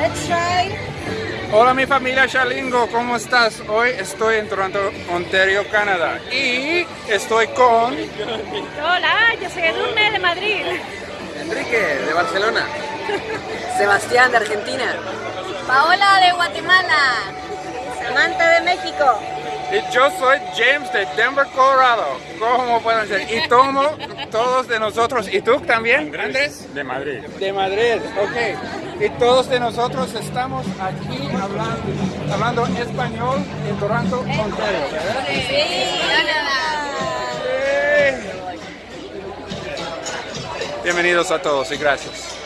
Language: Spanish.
Let's try. Hola mi familia Chalingo, ¿cómo estás? Hoy estoy en Toronto, Ontario, Canadá y estoy con Hola, yo soy Edurne de Madrid. Enrique, de Barcelona. Sebastián, de Argentina. Paola de Guatemala. Samantha de México. y yo soy James de Denver, Colorado. ¿Cómo pueden ser? Y tomo todos de nosotros, ¿y tú también, Andrés? De Madrid. De Madrid, ok. Y todos de nosotros estamos aquí hablando, hablando español en Toronto, Ontario, Bienvenidos a todos y gracias.